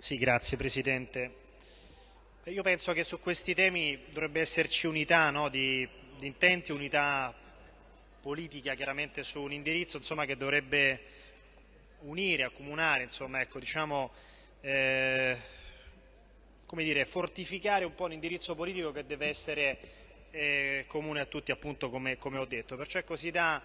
Sì, grazie Presidente. Io penso che su questi temi dovrebbe esserci unità no, di, di, intenti, unità politica chiaramente su un indirizzo insomma, che dovrebbe unire, accomunare, insomma, ecco, diciamo, eh, dire, fortificare un po' l'indirizzo politico che deve essere eh, comune a tutti appunto come, come ho detto. Perciò si dà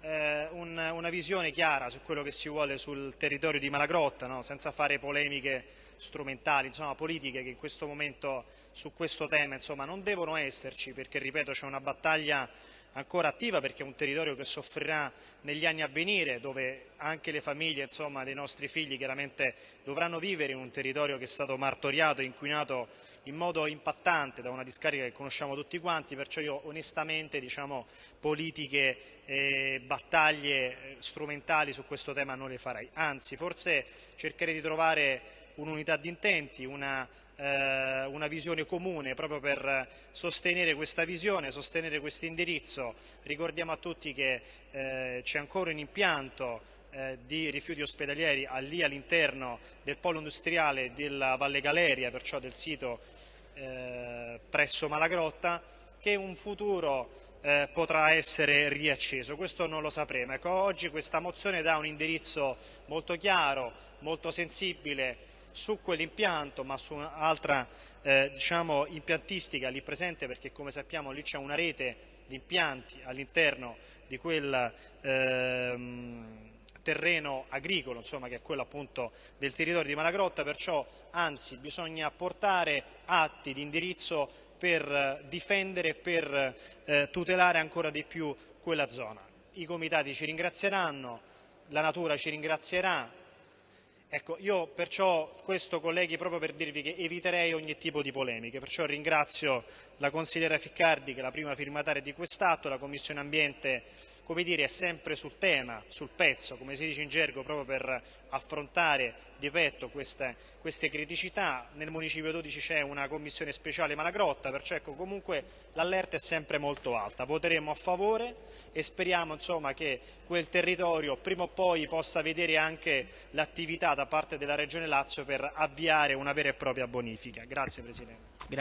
eh, un, una visione chiara su quello che si vuole sul territorio di Malagrotta, no? senza fare polemiche strumentali, insomma, politiche che in questo momento su questo tema insomma, non devono esserci perché, ripeto, c'è una battaglia ancora attiva perché è un territorio che soffrirà negli anni a venire, dove anche le famiglie insomma, dei nostri figli chiaramente dovranno vivere in un territorio che è stato martoriato e inquinato in modo impattante da una discarica che conosciamo tutti quanti, perciò io onestamente diciamo, politiche e battaglie eh, strumentali su questo tema non le farei, anzi forse cercherei di trovare un'unità di intenti, una, eh, una, visione comune proprio per sostenere questa visione, sostenere questo indirizzo. Ricordiamo a tutti che eh, c'è ancora un impianto eh, di rifiuti ospedalieri lì all'interno del polo industriale della Valle Galeria, perciò del sito eh, presso Malagrotta, che un futuro eh, potrà essere riacceso. Questo non lo sapremo. Ecco, oggi questa mozione dà un indirizzo molto chiaro, molto sensibile su quell'impianto ma su un'altra eh, diciamo, impiantistica lì presente perché come sappiamo lì c'è una rete di impianti all'interno di quel ehm, terreno agricolo insomma, che è quello appunto del territorio di Malagrotta perciò anzi bisogna portare atti di indirizzo per difendere e per eh, tutelare ancora di più quella zona. I comitati ci ringrazieranno, la natura ci ringrazierà, Ecco, io perciò questo colleghi proprio per dirvi che eviterei ogni tipo di polemiche, perciò ringrazio la consigliera Ficcardi che è la prima firmataria di quest'atto, la Commissione Ambiente come dire, è sempre sul tema, sul pezzo, come si dice in gergo, proprio per affrontare di petto queste, queste criticità. Nel Municipio 12 c'è una commissione speciale Malagrotta, perciò ecco, comunque l'allerta è sempre molto alta. Voteremo a favore e speriamo insomma, che quel territorio prima o poi possa vedere anche l'attività da parte della Regione Lazio per avviare una vera e propria bonifica. Grazie Presidente. Grazie.